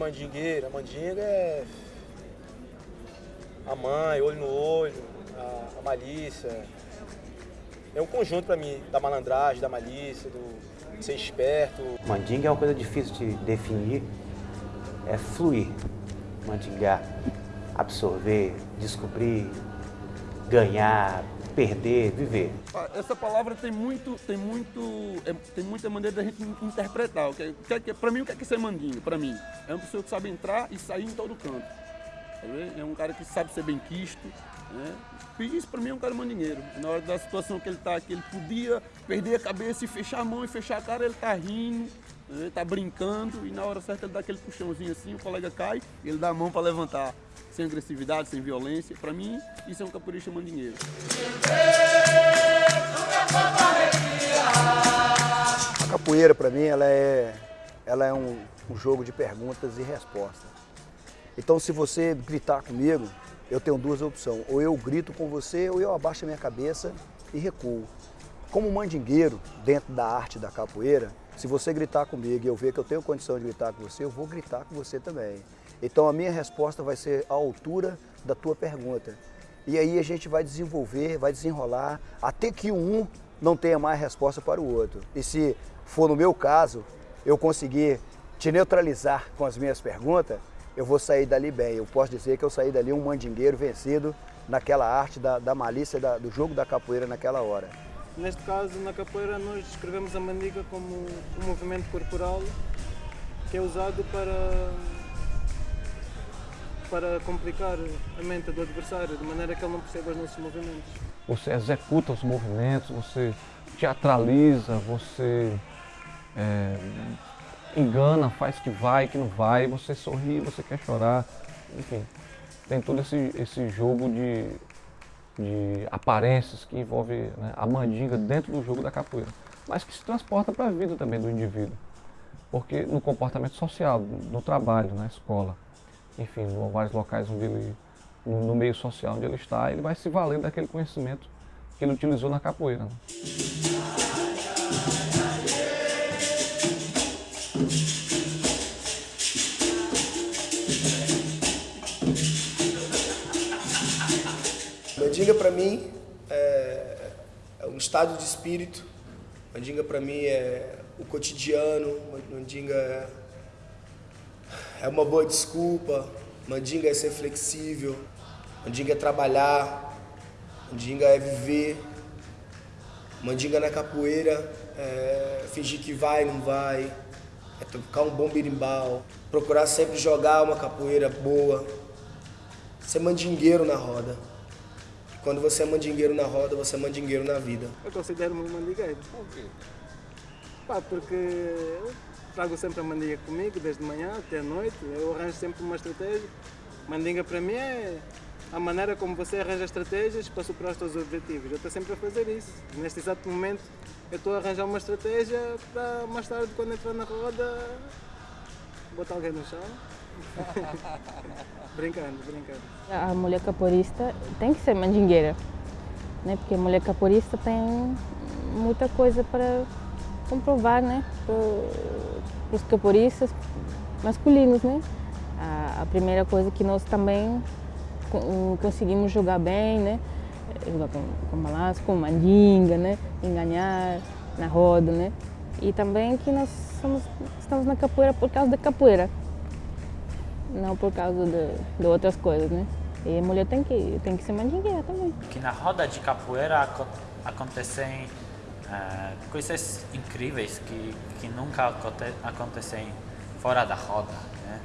mandingueira. Mandinga é a mãe, olho no olho, a, a malícia. É um conjunto para mim da malandragem, da malícia, do ser esperto. Mandinga é uma coisa difícil de definir, é fluir, mandingar, absorver, descobrir, ganhar, perder, viver. Essa palavra tem muito, tem muito, é, tem muita maneira da gente interpretar. O que, é, que, para mim, o que é que ser mandinga? Para mim, é uma pessoa que sabe entrar e sair em todo canto. É um cara que sabe ser bem quisto. Né? E isso para mim é um cara mandinheiro. Na hora da situação que ele está, que ele podia perder a cabeça e fechar a mão e fechar a cara, ele está rindo, ele está brincando e na hora certa ele dá aquele puxãozinho assim, o colega cai e ele dá a mão para levantar. Sem agressividade, sem violência. Para mim, isso é um capoeirista mandinheiro. A capoeira, para mim, ela é, ela é um, um jogo de perguntas e respostas. Então, se você gritar comigo, eu tenho duas opções. Ou eu grito com você, ou eu abaixo a minha cabeça e recuo. Como mandingueiro, dentro da arte da capoeira, se você gritar comigo e eu ver que eu tenho condição de gritar com você, eu vou gritar com você também. Então a minha resposta vai ser à altura da tua pergunta. E aí a gente vai desenvolver, vai desenrolar, até que um não tenha mais resposta para o outro. E se for no meu caso, eu conseguir te neutralizar com as minhas perguntas, eu vou sair dali bem. Eu posso dizer que eu saí dali um mandingueiro vencido naquela arte da, da malícia da, do jogo da capoeira naquela hora. Neste caso, na capoeira, nós descrevemos a mandiga como um movimento corporal que é usado para, para complicar a mente do adversário, de maneira que ele não perceba os nossos movimentos. Você executa os movimentos, você teatraliza, você é, engana, faz que vai, que não vai, você sorri, você quer chorar, enfim. Tem todo esse, esse jogo de, de aparências que envolve né, a mandinga dentro do jogo da capoeira, mas que se transporta para a vida também do indivíduo. Porque no comportamento social, no trabalho, na escola, enfim, em vários locais onde ele, no, meio social onde ele está, ele vai se valer daquele conhecimento que ele utilizou na capoeira. Né? Mandinga para mim é, é, um estado de espírito. Mandinga para mim é o cotidiano. Mandinga é, é uma boa desculpa. Mandinga é ser flexível. Mandinga é trabalhar. Mandinga é viver. Mandinga na capoeira é fingir que vai, não vai. É tocar um bom birimbau. Procurar sempre jogar uma capoeira boa. Ser mandingueiro na roda. Quando você é mandingueiro na roda, você é mandingueiro na vida. Eu considero-me mandingueiro. Por quê? Pá, porque eu trago sempre a mandinga comigo, desde manhã até a noite. Eu arranjo sempre uma estratégia. Mandinga para mim é a maneira como você arranja estratégias para superar os seus objetivos. Eu estou sempre a fazer isso. Neste exato momento, eu estou a arranjar uma estratégia para mais tarde, quando entrar na roda, botar alguém no chão. brincando, brincando. A mulher caporista tem que ser mandingueira, né? porque a mulher caporista tem muita coisa para comprovar né? para os caporistas masculinos. Né? A, a, primeira coisa que nós também conseguimos jogar bem, né? jogar com, com balanço, com mandinga, né? enganar na roda. Né? E também que nós somos, estamos na capoeira por causa da capoeira não por causa de, de outras coisas, né? E a mulher tem que, tem que ser mandingueira também. Que na roda de capoeira acontecem uh, coisas incríveis que, que nunca acontecem fora da roda, né?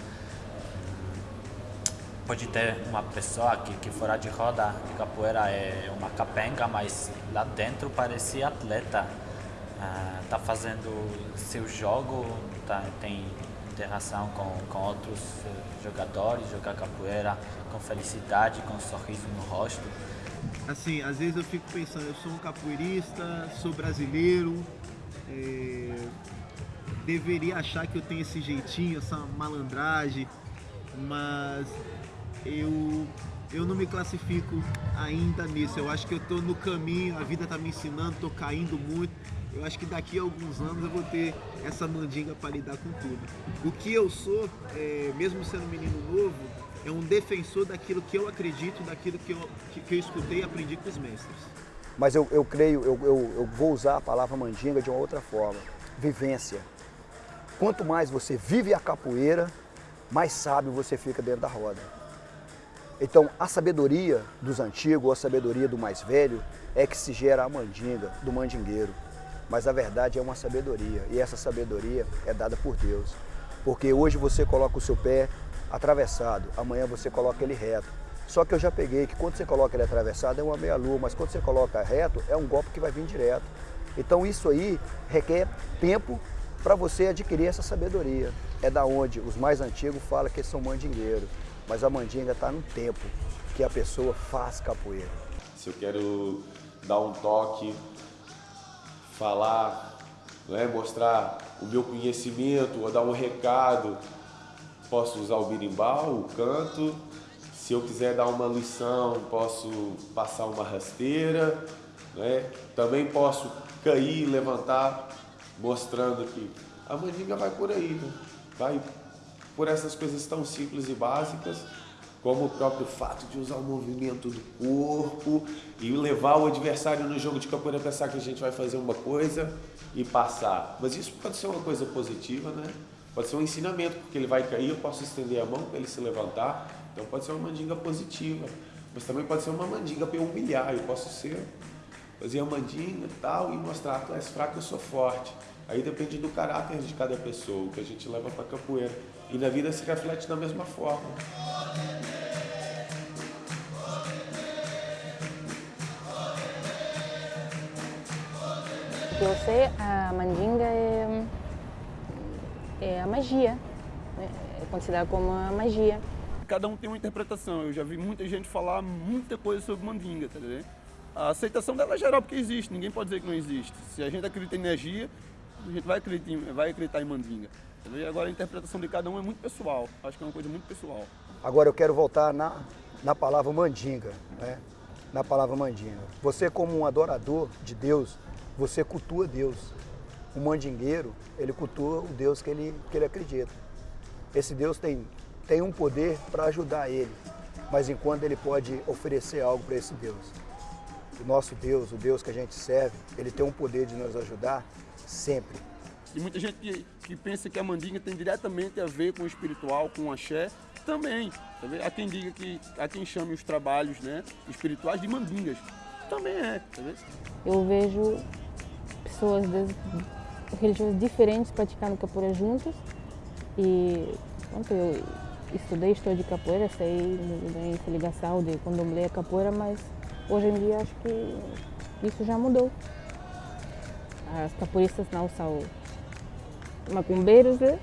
Pode ter uma pessoa que, que fora de roda de capoeira é uma capenga, mas lá dentro parece atleta. Uh, tá fazendo seu jogo, tá, tem interação com, com outros eh, jogadores, jogar capoeira com felicidade, com um sorriso no rosto. Assim, às vezes eu fico pensando, eu sou um capoeirista, sou brasileiro, é, deveria achar que eu tenho esse jeitinho, essa malandragem, mas eu eu não me classifico ainda nisso. Eu acho que eu estou no caminho, a vida está me ensinando, estou caindo muito. Eu acho que daqui a alguns anos eu vou ter essa mandinga para lidar com tudo. O que eu sou, é, mesmo sendo menino novo, é um defensor daquilo que eu acredito, daquilo que eu, que, que eu escutei e aprendi com os mestres. Mas eu, eu creio, eu, eu, eu vou usar a palavra mandinga de uma outra forma. Vivência. Quanto mais você vive a capoeira, mais sábio você fica dentro da roda. Então, a sabedoria dos antigos, a sabedoria do mais velho, é que se gera a mandinga, do mandingueiro. Mas a verdade é uma sabedoria, e essa sabedoria é dada por Deus. Porque hoje você coloca o seu pé atravessado, amanhã você coloca ele reto. Só que eu já peguei que quando você coloca ele atravessado é uma meia-lua, mas quando você coloca reto é um golpe que vai vir direto. Então isso aí requer tempo para você adquirir essa sabedoria. É da onde os mais antigos falam que são mandingueiros, mas a mandinga está no tempo que a pessoa faz capoeira. Se eu quero dar um toque, falar, né, mostrar o meu conhecimento, ou dar um recado, posso usar o birimbau, o canto. Se eu quiser dar uma lição, posso passar uma rasteira. Né? Também posso cair, levantar, mostrando que a mandinga vai por aí, né? vai por essas coisas tão simples e básicas, como o próprio fato de usar o movimento do corpo e levar o adversário no jogo de capoeira a pensar que a gente vai fazer uma coisa e passar. Mas isso pode ser uma coisa positiva, né? Pode ser um ensinamento, porque ele vai cair, eu posso estender a mão para ele se levantar. Então pode ser uma mandinga positiva. Mas também pode ser uma mandinga para eu humilhar. Eu posso ser, fazer a mandinga e tal e mostrar, tu és fraco, eu sou forte. Aí depende do caráter de cada pessoa, o que a gente leva para capoeira. E na vida se reflete da mesma forma. Que eu sei, a mandinga é, é a magia. né? É considerada como uma magia. Cada um tem uma interpretação. Eu já vi muita gente falar muita coisa sobre mandinga, tá ligado? A aceitação dela é geral porque existe, ninguém pode dizer que não existe. Se a gente acredita em energia, a gente vai acreditar em, vai acreditar em mandinga. tá? Agora a interpretação de cada um é muito pessoal. Acho que é uma coisa muito pessoal. Agora eu quero voltar na, na palavra mandinga, né? Na palavra mandinga. Você como um adorador de Deus, você cultua Deus. O mandingueiro, ele cultua o Deus que ele, que ele acredita. Esse Deus tem, tem um poder para ajudar ele, mas enquanto ele pode oferecer algo para esse Deus. O nosso Deus, o Deus que a gente serve, ele tem um poder de nos ajudar sempre. E muita gente que, que pensa que a mandinga tem diretamente a ver com o espiritual, com o axé, também. tá vendo? Há quem diga que, há quem chame os trabalhos né, espirituais de mandingas. Também é, tá vendo? Eu vejo pessoas de religiões diferentes praticando capoeira juntas e pronto, eu estudei história de capoeira, sei da interligação de candomblé a capoeira, mas hoje em dia acho que isso já mudou. As capoeiristas não são macumbeiros, né?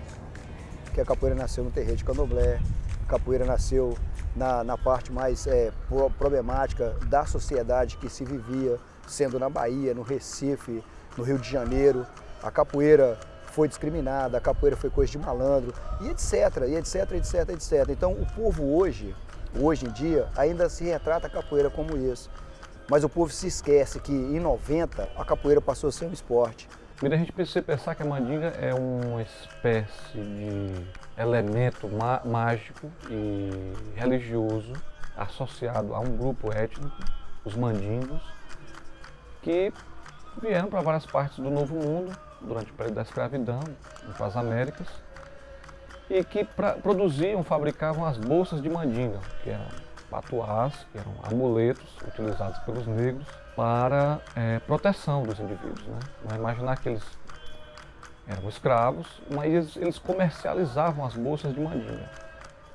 que a capoeira nasceu no terreiro de candomblé, a capoeira nasceu na, na parte mais é, pro- problemática da sociedade que se vivia, sendo na Bahia, no Recife, no Rio de Janeiro. A capoeira foi discriminada, a capoeira foi coisa de malandro, e etc, e etc, etc, etc. Então o povo hoje, hoje em dia, ainda se retrata a capoeira como isso. Mas o povo se esquece que em 90 a capoeira passou a ser um esporte. Primeiro a gente precisa pensar que a mandinga é uma espécie de elemento má- mágico e religioso associado a um grupo étnico, os mandingos, que vieram para várias partes do Novo Mundo durante o período da escravidão, para as Américas, e que pra- produziam, fabricavam as bolsas de mandinga, que eram patuás, que eram amuletos utilizados pelos negros para eh, proteção dos indivíduos. Né? Imaginar que eles eram escravos, mas eles, eles comercializavam as bolsas de mandinga.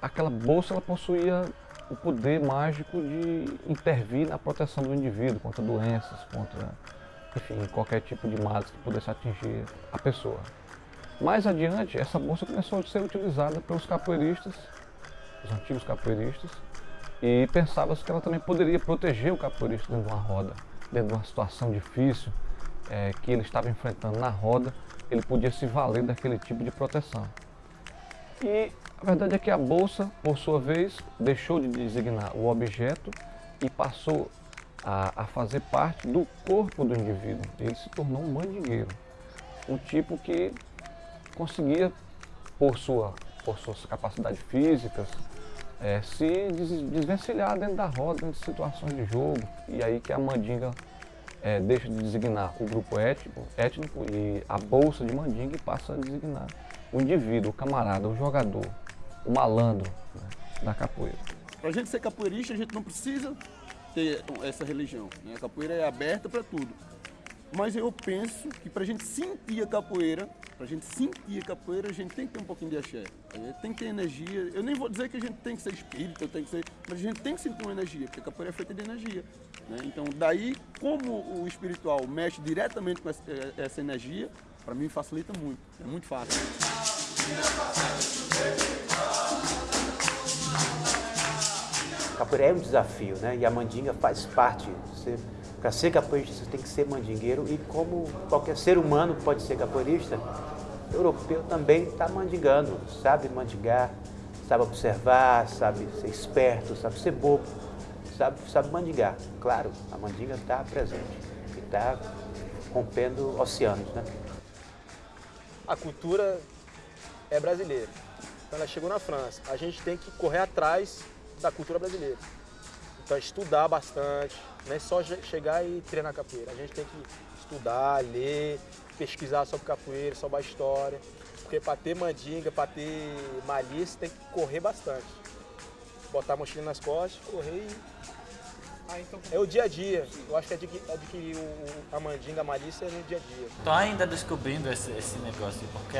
Aquela bolsa ela possuía o poder mágico de intervir na proteção do indivíduo contra doenças, contra enfim, qualquer tipo de males que pudesse atingir a pessoa. Mais adiante, essa bolsa começou a ser utilizada pelos capoeiristas, os antigos capoeiristas, e pensava-se que ela também poderia proteger o capoeirista dentro de uma roda, dentro de uma situação difícil eh, que ele estava enfrentando na roda, ele podia se valer daquele tipo de proteção. E A verdade é que a bolsa, por sua vez, deixou de designar o objeto e passou a, a fazer parte do corpo do indivíduo. Ele se tornou um mandingueiro, um tipo que conseguia, por, sua, por suas capacidades físicas, é, se desvencilhar dentro da roda, dentro de situações de jogo. E aí que a mandinga é, deixa de designar o grupo étnico, étnico e a bolsa de mandinga e passa a designar o indivíduo, o camarada, o jogador, o malandro né, da capoeira. Para a gente ser capoeirista, a gente não precisa ter essa religião. Né? A capoeira é aberta para tudo. Mas eu penso que para a gente sentir a capoeira, para a gente sentir a capoeira, a gente tem que ter um pouquinho de axé. Tem que ter energia. Eu nem vou dizer que a gente tem que ser espírita, tem que ser, mas a gente tem que sentir uma energia, porque a capoeira é feita de energia. Né? Então, daí, como o espiritual mexe diretamente com essa energia, para mim facilita muito. É muito fácil. Capoeira é um desafio, né? E a mandinga faz parte. Para ser capoeirista, você tem que ser mandingueiro e como qualquer ser humano pode ser capoeirista, europeu também está mandingando, sabe mandingar, sabe observar, sabe ser esperto, sabe ser bobo, sabe, sabe mandingar. Claro, a mandinga está presente e está rompendo oceanos, né? A cultura é brasileira. Ela chegou na França. A gente tem que correr atrás da cultura brasileira. Então estudar bastante, não é só chegar e treinar capoeira. A gente tem que estudar, ler, pesquisar sobre capoeira, sobre a história. Porque para ter mandinga, para ter malícia, tem que correr bastante. Botar a mochila nas costas, correr e... Ah, então... É o dia a dia. Eu acho que adquirir o, a mandinga, a malícia é no dia a dia. Estou ainda descobrindo esse, esse negócio, porque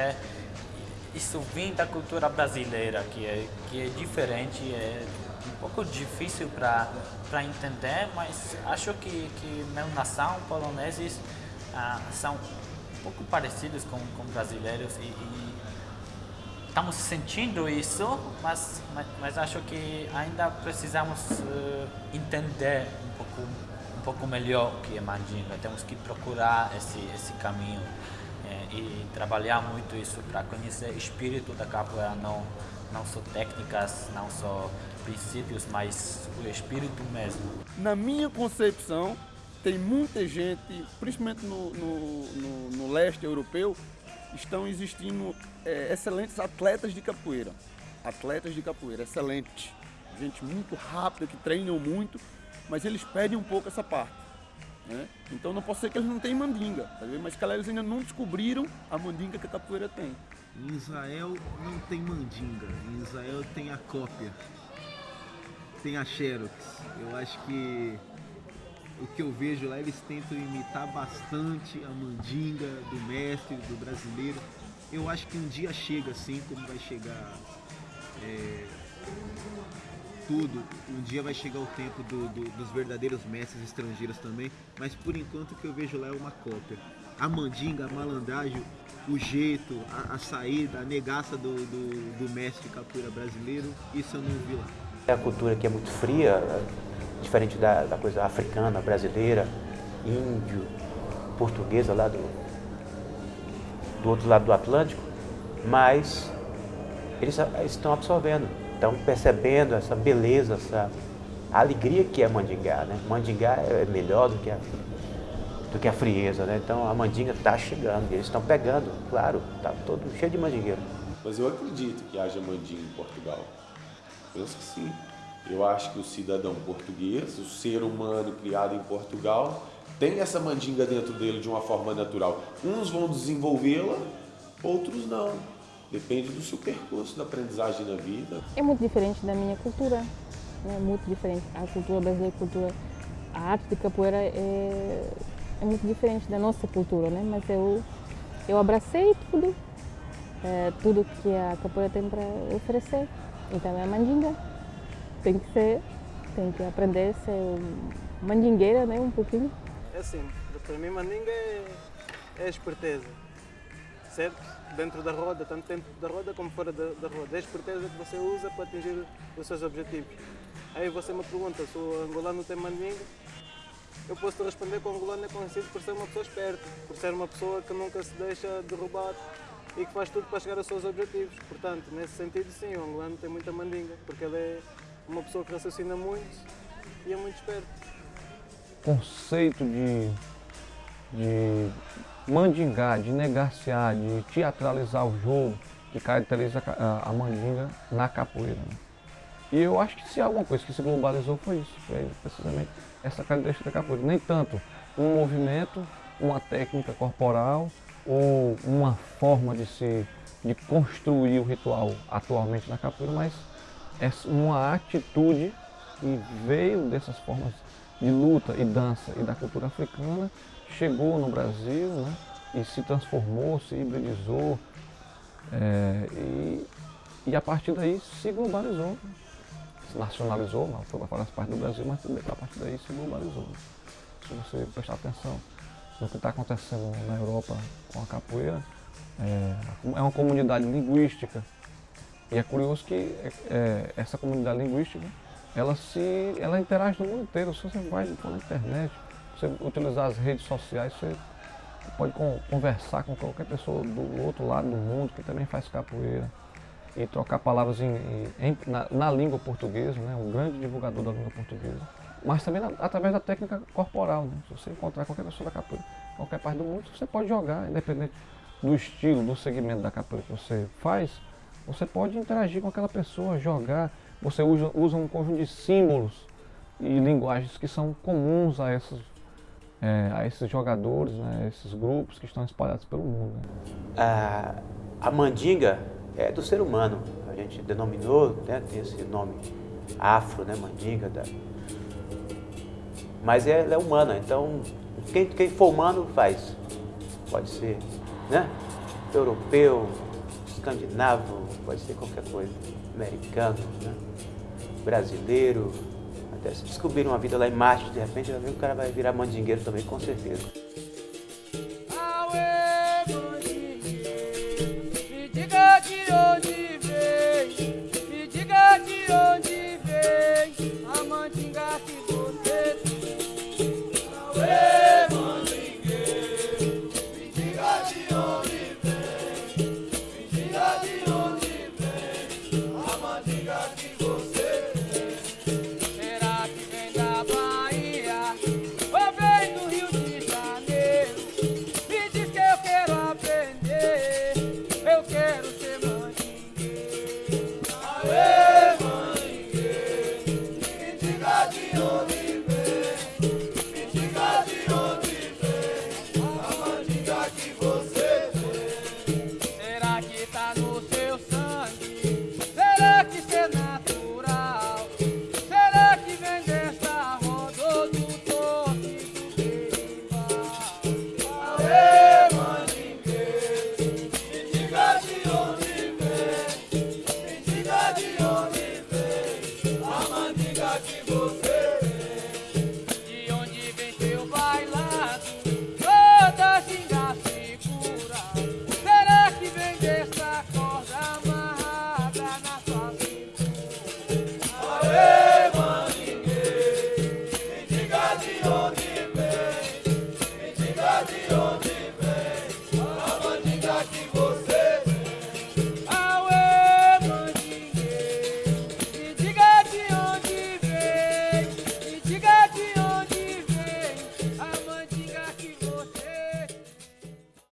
isso vem da cultura brasileira, que é, que é diferente, é um pouco difícil para entender, mas acho que, que minha nação, poloneses, ah, são um pouco parecidos com, com brasileiros e, e estamos sentindo isso, mas, mas, mas, acho que ainda precisamos uh, entender um pouco, um pouco melhor o que é mandinga. Temos que procurar esse, esse caminho e trabalhar muito isso para conhecer o espírito da capoeira, não, não só técnicas, não só princípios, mas o espírito mesmo. Na minha concepção, tem muita gente, principalmente no, no, no, no leste europeu, estão existindo é, excelentes atletas de capoeira. Atletas de capoeira, excelentes. Gente muito rápida, que treinam muito, mas eles perdem um pouco essa parte. Né? Então não pode ser que eles não tenham mandinga, tá mas que eles ainda não descobriram a mandinga que a capoeira tem. Em Israel não tem mandinga, em Israel tem a cópia tem a Xerox. Eu acho que o que eu vejo lá, eles tentam imitar bastante a mandinga do mestre, do brasileiro. Eu acho que um dia chega assim, como vai chegar é, tudo, um dia vai chegar o tempo do, do, dos verdadeiros mestres estrangeiros também, mas por enquanto o que eu vejo lá é uma cópia. A mandinga, a malandragem, o jeito, a, a saída, a negaça do, do, mestre capoeira brasileiro, isso eu não vi lá. É a cultura que é muito fria, diferente da, da coisa africana, brasileira, índio, portuguesa lá do, do outro lado do Atlântico, mas eles estão absorvendo, estão percebendo essa beleza, essa alegria que é mandingá. Né? Mandingá é melhor do que a, do que a frieza, né? então a mandinga está chegando, eles estão pegando, claro, está todo cheio de mandingueiro. Mas eu acredito que haja mandinga em Portugal penso que sim. Eu acho que o cidadão português, o ser humano criado em Portugal, tem essa mandinga dentro dele de uma forma natural. Uns vão desenvolvê-la, outros não. Depende do seu percurso da aprendizagem na vida. É muito diferente da minha cultura. É muito diferente. A cultura brasileira, a cultura, a arte de capoeira é, é muito diferente da nossa cultura, né? Mas eu, eu abracei tudo, é, tudo que a capoeira tem para oferecer. Então é mandinga. Tem que ser, tem que aprender a ser mandingueira, né? Um pouquinho. É assim, para mim mandinga é, é esperteza, certo? Dentro da roda, tanto dentro da roda como fora da, da roda. É a esperteza que você usa para atingir os seus objetivos. Aí você me pergunta se o angolano tem mandinga, eu posso te responder que o angolano é conhecido por ser uma pessoa esperta, por ser uma pessoa que nunca se deixa derrubar e que faz tudo para chegar aos seus objetivos. Portanto, nesse sentido, sim, o angolano tem muita mandinga, porque ele é uma pessoa que raciocina muito e é muito esperto. Conceito de, de mandingar, de negaciar, de teatralizar o jogo que caracteriza a, a mandinga na capoeira. Né? E eu acho que se alguma coisa que se globalizou foi isso, foi precisamente essa característica da capoeira. Nem tanto um movimento, uma técnica corporal ou uma forma de se de construir o ritual atualmente na capoeira, mas é uma atitude que veio dessas formas de luta e dança e da cultura africana, chegou no Brasil né, e se transformou, se hibridizou é, e, e a partir daí se globalizou se nacionalizou, não foi para parte do Brasil, mas a partir daí se globalizou. Se você prestar atenção no que está acontecendo na Europa com a capoeira, é, é, uma comunidade linguística. E é curioso que é, é, essa comunidade linguística, ela, se, ela interage no mundo inteiro. Se você vai na internet, você utilizar as redes sociais, você pode conversar com qualquer pessoa do outro lado do mundo que também faz capoeira e trocar palavras em, em, na, na, língua portuguesa, né? um grande divulgador da língua portuguesa. Mas também na, através da técnica corporal. Né? Se você encontrar qualquer pessoa da capoeira, qualquer parte do mundo, você pode jogar, independente do estilo, do segmento da capoeira que você faz, você pode interagir com aquela pessoa, jogar. Você usa, usa um conjunto de símbolos e linguagens que são comuns a esses, é, a esses jogadores, né? esses grupos que estão espalhados pelo mundo. Né? A, a mandinga é do ser humano. A gente denominou, né, tem esse nome afro, né, mandinga. Da... Mas ela é humana, então quem, quem for humano faz. Pode ser né, europeu, escandinavo, pode ser qualquer coisa, americano, né, brasileiro. Até se descobrir uma vida lá em Marte, de repente, o cara vai virar mandingueiro também, com certeza. Rock